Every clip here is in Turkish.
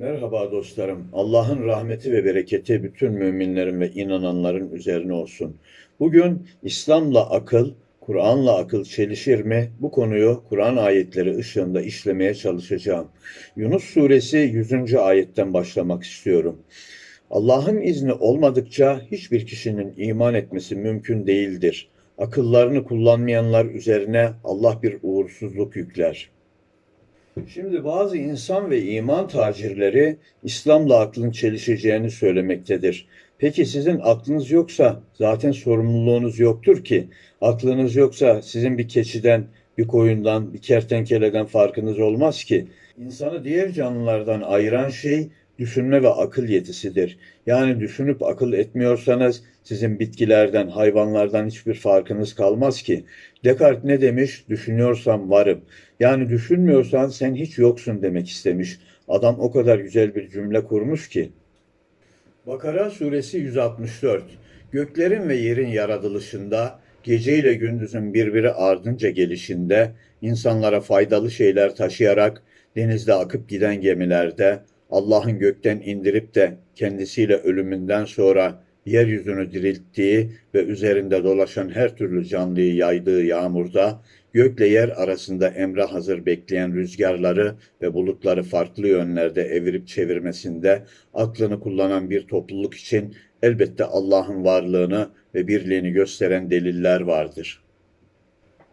Merhaba dostlarım. Allah'ın rahmeti ve bereketi bütün müminlerin ve inananların üzerine olsun. Bugün İslam'la akıl, Kur'an'la akıl çelişir mi? Bu konuyu Kur'an ayetleri ışığında işlemeye çalışacağım. Yunus suresi 100. ayetten başlamak istiyorum. Allah'ın izni olmadıkça hiçbir kişinin iman etmesi mümkün değildir. Akıllarını kullanmayanlar üzerine Allah bir uğursuzluk yükler. Şimdi bazı insan ve iman tacirleri İslam'la aklın çelişeceğini söylemektedir. Peki sizin aklınız yoksa zaten sorumluluğunuz yoktur ki. Aklınız yoksa sizin bir keçiden, bir koyundan, bir kertenkeleden farkınız olmaz ki. İnsanı diğer canlılardan ayıran şey düşünme ve akıl yetisidir. Yani düşünüp akıl etmiyorsanız sizin bitkilerden, hayvanlardan hiçbir farkınız kalmaz ki. Descartes ne demiş? Düşünüyorsam varım. Yani düşünmüyorsan sen hiç yoksun demek istemiş. Adam o kadar güzel bir cümle kurmuş ki. Bakara suresi 164. Göklerin ve yerin yaratılışında, gece ile gündüzün birbiri ardınca gelişinde, insanlara faydalı şeyler taşıyarak denizde akıp giden gemilerde, Allah'ın gökten indirip de kendisiyle ölümünden sonra yeryüzünü dirilttiği ve üzerinde dolaşan her türlü canlıyı yaydığı yağmurda, gökle yer arasında emre hazır bekleyen rüzgarları ve bulutları farklı yönlerde evirip çevirmesinde aklını kullanan bir topluluk için elbette Allah'ın varlığını ve birliğini gösteren deliller vardır.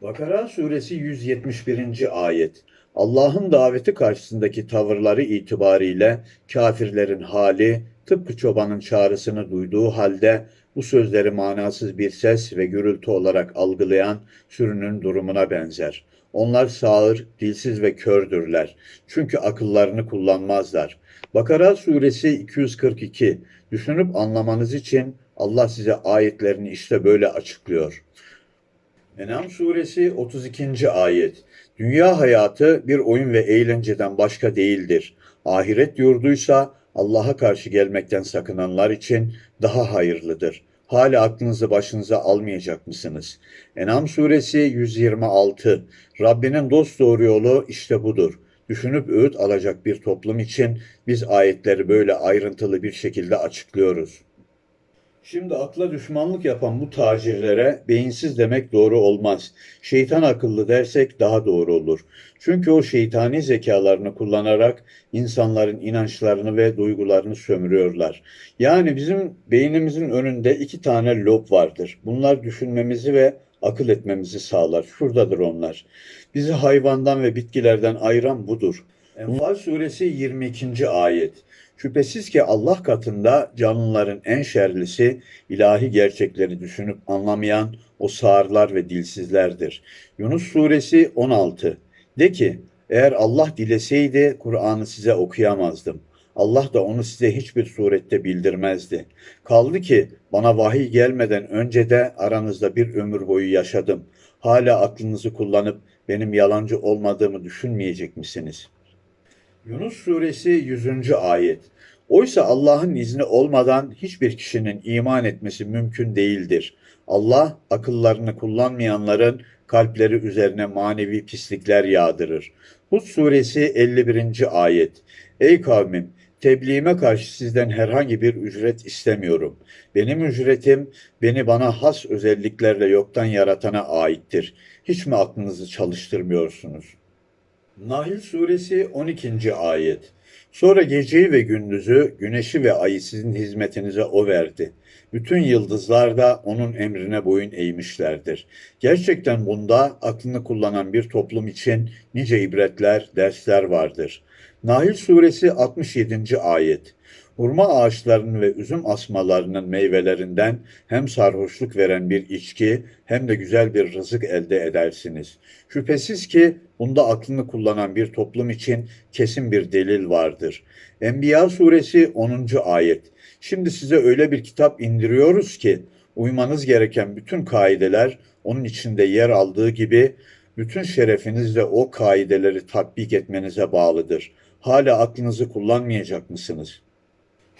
Bakara suresi 171. ayet Allah'ın daveti karşısındaki tavırları itibariyle kafirlerin hali tıpkı çobanın çağrısını duyduğu halde bu sözleri manasız bir ses ve gürültü olarak algılayan sürünün durumuna benzer. Onlar sağır, dilsiz ve kördürler. Çünkü akıllarını kullanmazlar. Bakara suresi 242. Düşünüp anlamanız için Allah size ayetlerini işte böyle açıklıyor. Enam suresi 32. ayet. Dünya hayatı bir oyun ve eğlenceden başka değildir. Ahiret yurduysa Allah'a karşı gelmekten sakınanlar için daha hayırlıdır. Hala aklınızı başınıza almayacak mısınız? Enam suresi 126. Rabbinin dost doğru yolu işte budur. Düşünüp öğüt alacak bir toplum için biz ayetleri böyle ayrıntılı bir şekilde açıklıyoruz. Şimdi akla düşmanlık yapan bu tacirlere beyinsiz demek doğru olmaz. Şeytan akıllı dersek daha doğru olur. Çünkü o şeytani zekalarını kullanarak insanların inançlarını ve duygularını sömürüyorlar. Yani bizim beynimizin önünde iki tane lob vardır. Bunlar düşünmemizi ve akıl etmemizi sağlar. Şuradadır onlar. Bizi hayvandan ve bitkilerden ayıran budur. Enfal suresi 22. ayet. Şüphesiz ki Allah katında canlıların en şerlisi ilahi gerçekleri düşünüp anlamayan o sağırlar ve dilsizlerdir. Yunus suresi 16. De ki eğer Allah dileseydi Kur'an'ı size okuyamazdım. Allah da onu size hiçbir surette bildirmezdi. Kaldı ki bana vahiy gelmeden önce de aranızda bir ömür boyu yaşadım. Hala aklınızı kullanıp benim yalancı olmadığımı düşünmeyecek misiniz?'' Yunus suresi 100. ayet. Oysa Allah'ın izni olmadan hiçbir kişinin iman etmesi mümkün değildir. Allah akıllarını kullanmayanların kalpleri üzerine manevi pislikler yağdırır. Hud suresi 51. ayet. Ey kavmim tebliğime karşı sizden herhangi bir ücret istemiyorum. Benim ücretim beni bana has özelliklerle yoktan yaratana aittir. Hiç mi aklınızı çalıştırmıyorsunuz? Nahl suresi 12. ayet. Sonra geceyi ve gündüzü, güneşi ve ayı sizin hizmetinize o verdi. Bütün yıldızlar da onun emrine boyun eğmişlerdir. Gerçekten bunda aklını kullanan bir toplum için nice ibretler, dersler vardır. Nahl suresi 67. ayet. Hurma ağaçlarının ve üzüm asmalarının meyvelerinden hem sarhoşluk veren bir içki hem de güzel bir rızık elde edersiniz. Şüphesiz ki bunda aklını kullanan bir toplum için kesin bir delil vardır. Enbiya suresi 10. ayet. Şimdi size öyle bir kitap indiriyoruz ki uymanız gereken bütün kaideler onun içinde yer aldığı gibi bütün şerefiniz de o kaideleri tatbik etmenize bağlıdır. Hala aklınızı kullanmayacak mısınız?''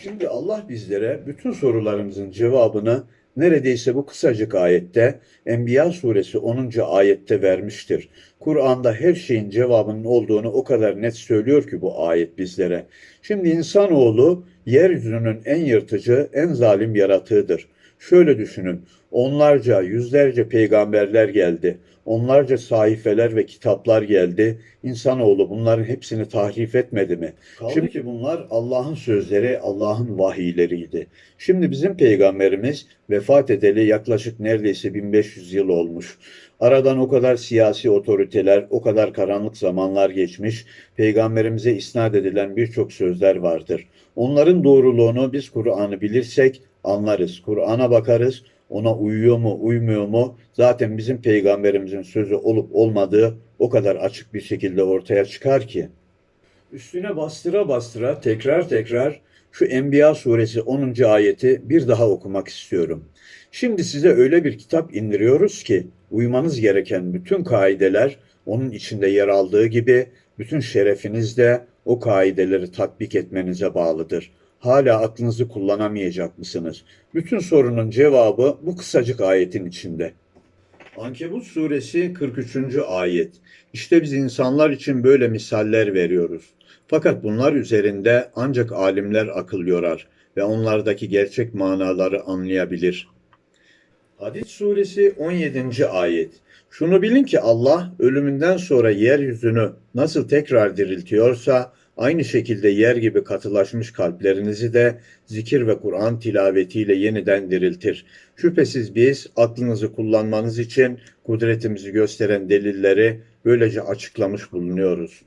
Şimdi Allah bizlere bütün sorularımızın cevabını neredeyse bu kısacık ayette Enbiya suresi 10. ayette vermiştir. Kur'an'da her şeyin cevabının olduğunu o kadar net söylüyor ki bu ayet bizlere. Şimdi insanoğlu yeryüzünün en yırtıcı, en zalim yaratığıdır. Şöyle düşünün, onlarca, yüzlerce peygamberler geldi. Onlarca sahifeler ve kitaplar geldi. İnsanoğlu bunların hepsini tahrif etmedi mi? Şimdi ki bunlar Allah'ın sözleri, Allah'ın vahiyleriydi. Şimdi bizim peygamberimiz vefat edeli yaklaşık neredeyse 1500 yıl olmuş. Aradan o kadar siyasi otoriteler, o kadar karanlık zamanlar geçmiş. Peygamberimize isnat edilen birçok sözler vardır. Onların doğruluğunu biz Kur'an'ı bilirsek anlarız. Kur'an'a bakarız. Ona uyuyor mu, uymuyor mu? Zaten bizim peygamberimizin sözü olup olmadığı o kadar açık bir şekilde ortaya çıkar ki. Üstüne bastıra bastıra tekrar tekrar şu Enbiya suresi 10. ayeti bir daha okumak istiyorum. Şimdi size öyle bir kitap indiriyoruz ki uymanız gereken bütün kaideler onun içinde yer aldığı gibi bütün şerefiniz de o kaideleri tatbik etmenize bağlıdır. Hala aklınızı kullanamayacak mısınız? Bütün sorunun cevabı bu kısacık ayetin içinde. Ankebut suresi 43. ayet. İşte biz insanlar için böyle misaller veriyoruz. Fakat bunlar üzerinde ancak alimler akıl yorar ve onlardaki gerçek manaları anlayabilir. Hadid suresi 17. ayet. Şunu bilin ki Allah ölümünden sonra yeryüzünü nasıl tekrar diriltiyorsa aynı şekilde yer gibi katılaşmış kalplerinizi de zikir ve Kur'an tilavetiyle yeniden diriltir. Şüphesiz biz aklınızı kullanmanız için kudretimizi gösteren delilleri böylece açıklamış bulunuyoruz.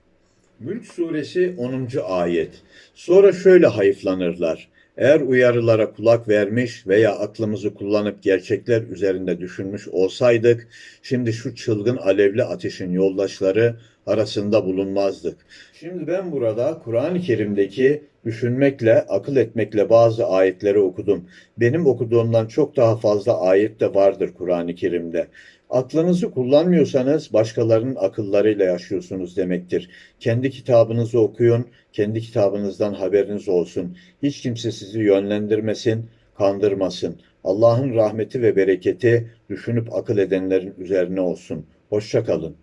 Mülk suresi 10. ayet. Sonra şöyle hayıflanırlar. Eğer uyarılara kulak vermiş veya aklımızı kullanıp gerçekler üzerinde düşünmüş olsaydık, şimdi şu çılgın alevli ateşin yoldaşları arasında bulunmazdık. Şimdi ben burada Kur'an-ı Kerim'deki düşünmekle, akıl etmekle bazı ayetleri okudum. Benim okuduğumdan çok daha fazla ayet de vardır Kur'an-ı Kerim'de. Aklınızı kullanmıyorsanız başkalarının akıllarıyla yaşıyorsunuz demektir. Kendi kitabınızı okuyun, kendi kitabınızdan haberiniz olsun. Hiç kimse sizi yönlendirmesin, kandırmasın. Allah'ın rahmeti ve bereketi düşünüp akıl edenlerin üzerine olsun. Hoşça kalın.